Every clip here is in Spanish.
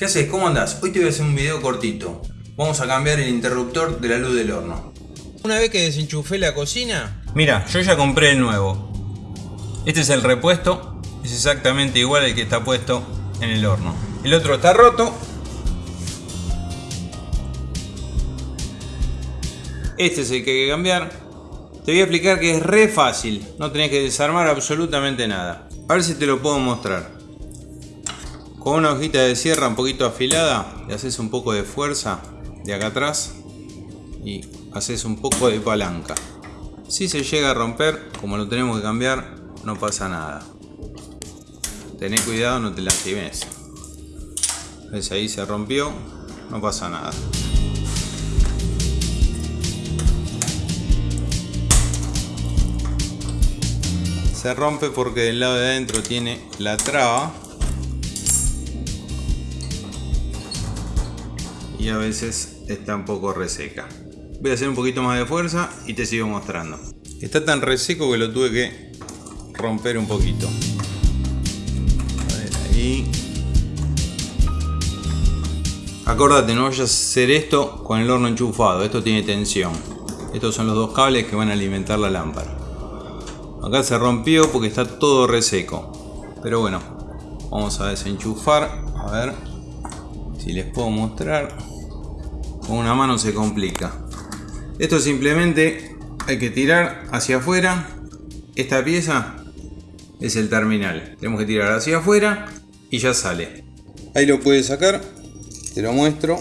¿Qué haces? ¿Cómo andás? Hoy te voy a hacer un video cortito. Vamos a cambiar el interruptor de la luz del horno. Una vez que desenchufé la cocina... Mira, yo ya compré el nuevo. Este es el repuesto. Es exactamente igual al que está puesto en el horno. El otro está roto. Este es el que hay que cambiar. Te voy a explicar que es re fácil. No tenés que desarmar absolutamente nada. A ver si te lo puedo mostrar. Con una hojita de sierra un poquito afilada, le haces un poco de fuerza de acá atrás y haces un poco de palanca. Si se llega a romper, como lo tenemos que cambiar, no pasa nada. Tené cuidado, no te lastimes. ¿Ves? Ahí se rompió, no pasa nada. Se rompe porque del lado de adentro tiene la traba y a veces está un poco reseca. Voy a hacer un poquito más de fuerza y te sigo mostrando. Está tan reseco que lo tuve que romper un poquito. A ver, ahí. Acordate, no vayas a hacer esto con el horno enchufado. Esto tiene tensión. Estos son los dos cables que van a alimentar la lámpara. Acá se rompió porque está todo reseco. Pero bueno, vamos a desenchufar. A ver si les puedo mostrar con una mano se complica. Esto simplemente hay que tirar hacia afuera. Esta pieza es el terminal. Tenemos que tirar hacia afuera y ya sale. Ahí lo puedes sacar. Te lo muestro.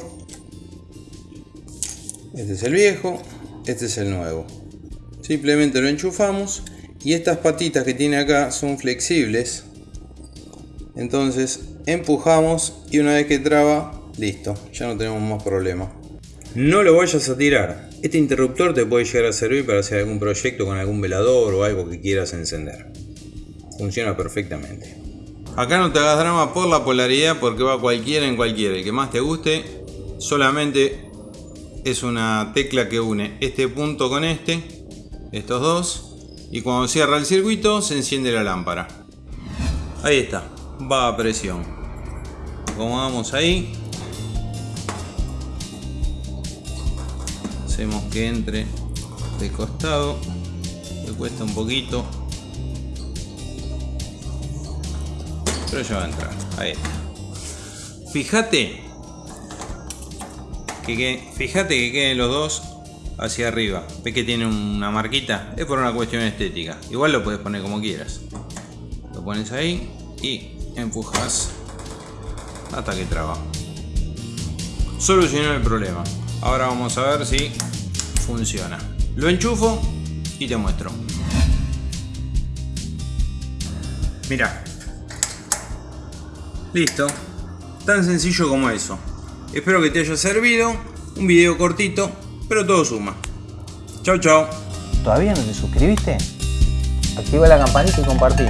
Este es el viejo. Este es el nuevo. Simplemente lo enchufamos. Y estas patitas que tiene acá son flexibles. Entonces empujamos y una vez que traba, listo. Ya no tenemos más problema. No lo vayas a tirar. Este interruptor te puede llegar a servir para hacer algún proyecto con algún velador o algo que quieras encender. Funciona perfectamente. Acá no te hagas drama por la polaridad porque va cualquiera en cualquiera. El que más te guste solamente es una tecla que une este punto con este. Estos dos. Y cuando cierra el circuito se enciende la lámpara. Ahí está. Va a presión. Acomodamos ahí. hacemos que entre de costado le cuesta un poquito pero ya va a entrar ahí fíjate que, fíjate que queden los dos hacia arriba ves que tiene una marquita es por una cuestión estética igual lo puedes poner como quieras lo pones ahí y empujas hasta que traba solucionó el problema ahora vamos a ver si funciona. Lo enchufo y te muestro. Mira. Listo. Tan sencillo como eso. Espero que te haya servido. Un video cortito, pero todo suma. Chao, chao. ¿Todavía no te suscribiste? Activa la campanita y compartí.